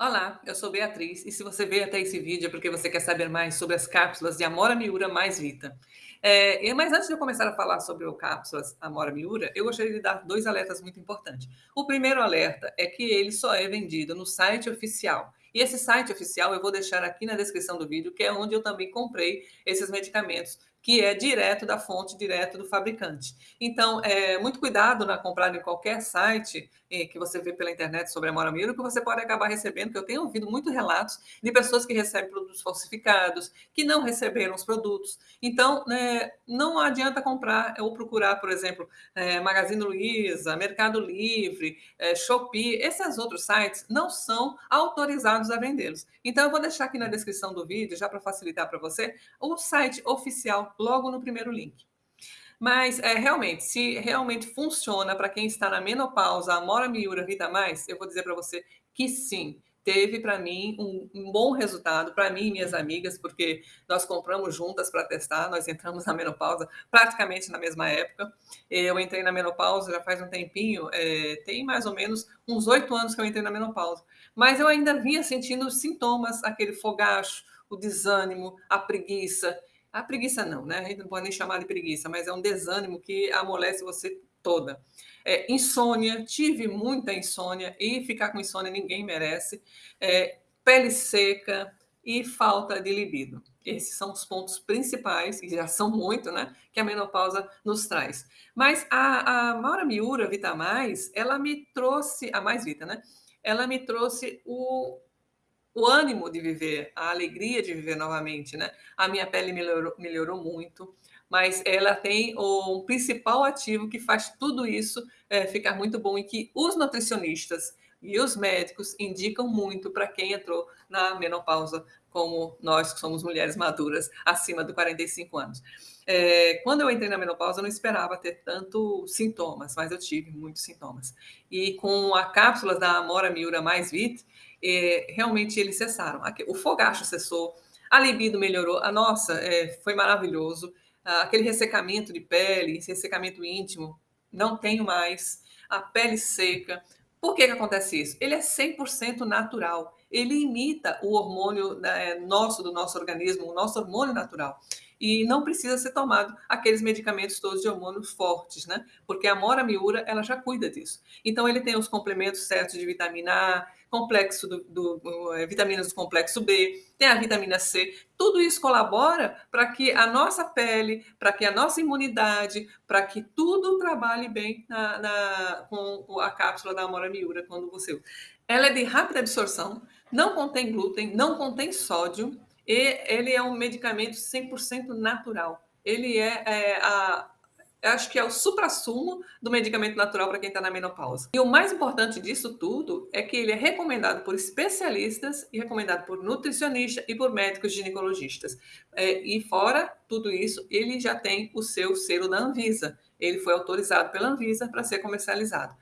Olá, eu sou Beatriz e se você veio até esse vídeo é porque você quer saber mais sobre as cápsulas de Amora Miura mais Vita. É, mas antes de eu começar a falar sobre o cápsulas Amora Miura, eu gostaria de dar dois alertas muito importantes. O primeiro alerta é que ele só é vendido no site oficial. E esse site oficial eu vou deixar aqui na descrição do vídeo, que é onde eu também comprei esses medicamentos que é direto da fonte, direto do fabricante. Então, é, muito cuidado na comprar em qualquer site eh, que você vê pela internet sobre a Moramiro, que você pode acabar recebendo, que eu tenho ouvido muitos relatos de pessoas que recebem produtos falsificados, que não receberam os produtos. Então, né, não adianta comprar ou procurar, por exemplo, é, Magazine Luiza, Mercado Livre, é, Shopee, esses outros sites não são autorizados a vendê-los. Então, eu vou deixar aqui na descrição do vídeo, já para facilitar para você, o site oficial logo no primeiro link. Mas é, realmente, se realmente funciona para quem está na menopausa, a Mora Miura Vita Mais, eu vou dizer para você que sim, teve para mim um, um, bom resultado, para mim e minhas amigas, porque nós compramos juntas para testar, nós entramos na menopausa praticamente na mesma época. Eu entrei na menopausa já faz um tempinho, é, tem mais ou menos uns oito anos que eu entrei na menopausa, mas eu ainda vinha sentindo sintomas, aquele fogacho, o desânimo, a preguiça, a preguiça não, né? A gente não pode nem chamar de preguiça, mas é um desânimo que amolece você toda. É, insônia, tive muita insônia e ficar com insônia ninguém merece. É, pele seca e falta de libido. Esses são os pontos principais, que já são muito, né? Que a menopausa nos traz. Mas a, a Maura Miura Vita Mais, ela me trouxe, a Mais Vita, né? Ela me trouxe o, o ânimo de viver, a alegria de viver novamente, né? A minha pele melhorou, melhorou muito, mas ela tem o principal ativo que faz tudo isso é, ficar muito bom e que os nutricionistas e os médicos indicam muito para quem entrou na menopausa, como nós que somos mulheres maduras acima de 45 anos. É, quando eu entrei na menopausa, eu não esperava ter tanto sintomas, mas eu tive muitos sintomas. E com a cápsula da Amora Miura Mais Vit, é, realmente eles cessaram. O fogacho cessou, a libido melhorou. A nossa é, foi maravilhoso. Aquele ressecamento de pele, esse ressecamento íntimo, não tenho mais. A pele seca. Por que, que acontece isso? Ele é 100% natural. Ele imita o hormônio né, nosso, do nosso organismo, o nosso hormônio natural e não precisa ser tomado aqueles medicamentos todos de hormônios fortes, né? Porque a Mora Miura, ela já cuida disso. Então, ele tem os complementos certos de vitamina A, complexo do, do, é, vitaminas do complexo B, tem a vitamina C. Tudo isso colabora para que a nossa pele, para que a nossa imunidade, para que tudo trabalhe bem na, na, com a cápsula da Amora Miura quando você ela é de rápida absorção, não contém glúten, não contém sódio, e ele é um medicamento 100% natural. Ele é, é a, acho que é o supra-sumo do medicamento natural para quem está na menopausa. E o mais importante disso tudo é que ele é recomendado por especialistas e recomendado por nutricionistas e por médicos ginecologistas. É, e fora tudo isso, ele já tem o seu selo da Anvisa. Ele foi autorizado pela Anvisa para ser comercializado.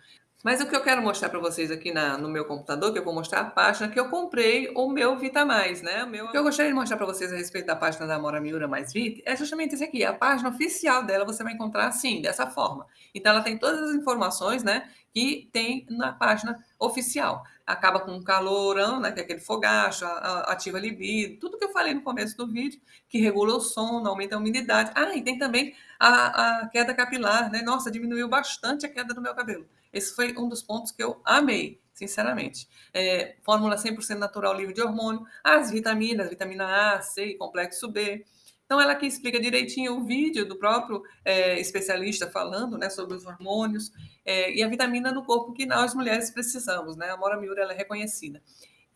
Mas o que eu quero mostrar para vocês aqui na, no meu computador, que eu vou mostrar a página que eu comprei o meu Vita Mais, né? O, meu... o que eu gostaria de mostrar para vocês a respeito da página da Amora Miura Mais Vita é justamente esse aqui. A página oficial dela você vai encontrar assim, dessa forma. Então ela tem todas as informações, né? Que tem na página oficial. Acaba com um calorão, né? Que é aquele fogacho, ativa a libido, tudo que eu falei no começo do vídeo, que regula o sono, aumenta a umidade. Ah, e tem também a, a queda capilar, né? Nossa, diminuiu bastante a queda do meu cabelo. Esse foi um dos pontos que eu amei, sinceramente. É, fórmula 100% natural livre de hormônio, as vitaminas, vitamina A, C e complexo B. Então, ela aqui explica direitinho o vídeo do próprio é, especialista falando né, sobre os hormônios é, e a vitamina no corpo que nós mulheres precisamos. Né? A Mora Miura ela é reconhecida.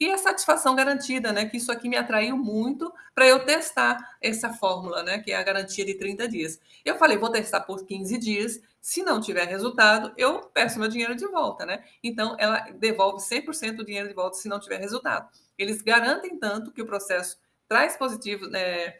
E a satisfação garantida, né? Que isso aqui me atraiu muito para eu testar essa fórmula, né? Que é a garantia de 30 dias. Eu falei, vou testar por 15 dias. Se não tiver resultado, eu peço meu dinheiro de volta, né? Então, ela devolve 100% do dinheiro de volta se não tiver resultado. Eles garantem tanto que o processo traz positivo, né?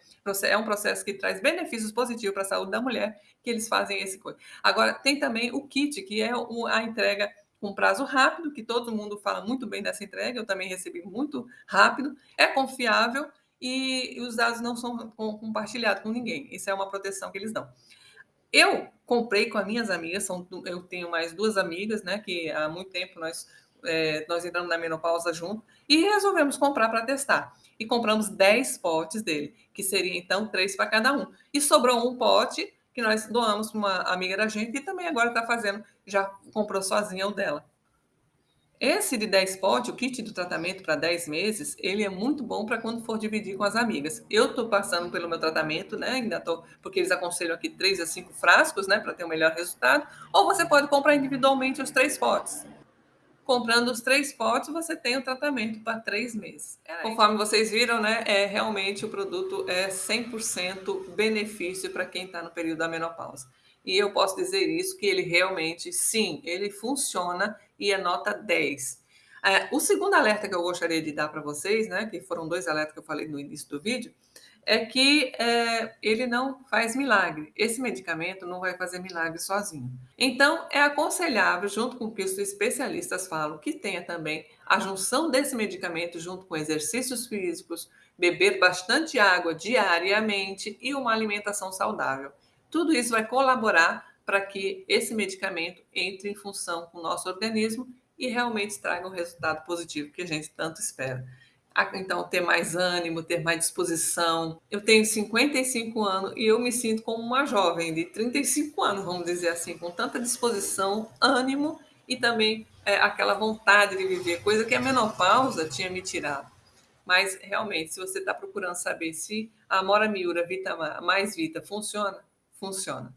é um processo que traz benefícios positivos para a saúde da mulher, que eles fazem esse coisa. Agora, tem também o kit, que é a entrega com prazo rápido, que todo mundo fala muito bem dessa entrega, eu também recebi muito rápido, é confiável e os dados não são compartilhados com ninguém. Isso é uma proteção que eles dão. Eu comprei com as minhas amigas, são, eu tenho mais duas amigas, né, que há muito tempo nós é, nós entramos na menopausa junto e resolvemos comprar para testar. E compramos 10 potes dele, que seria então três para cada um. E sobrou um pote que nós doamos para uma amiga da gente e também agora está fazendo, já comprou sozinha o dela. Esse de 10 potes, o kit do tratamento para 10 meses, ele é muito bom para quando for dividir com as amigas. Eu estou passando pelo meu tratamento, né? Ainda estou, porque eles aconselham aqui 3 a 5 frascos, né? Para ter o um melhor resultado. Ou você pode comprar individualmente os três potes. Comprando os três potes, você tem o tratamento para três meses. É Conforme vocês viram, né? É, realmente o produto é 100% benefício para quem está no período da menopausa. E eu posso dizer isso, que ele realmente, sim, ele funciona e é nota 10. É, o segundo alerta que eu gostaria de dar para vocês, né, que foram dois alertas que eu falei no início do vídeo, é que é, ele não faz milagre. Esse medicamento não vai fazer milagre sozinho. Então, é aconselhável, junto com o que os especialistas falam, que tenha também a junção desse medicamento junto com exercícios físicos, beber bastante água diariamente e uma alimentação saudável. Tudo isso vai colaborar para que esse medicamento entre em função com o nosso organismo e realmente traga um resultado positivo que a gente tanto espera. Então, ter mais ânimo, ter mais disposição. Eu tenho 55 anos e eu me sinto como uma jovem de 35 anos, vamos dizer assim, com tanta disposição, ânimo e também é, aquela vontade de viver, coisa que a menopausa tinha me tirado. Mas realmente, se você está procurando saber se a Amora Miura Vita Mais Vita funciona, funciona.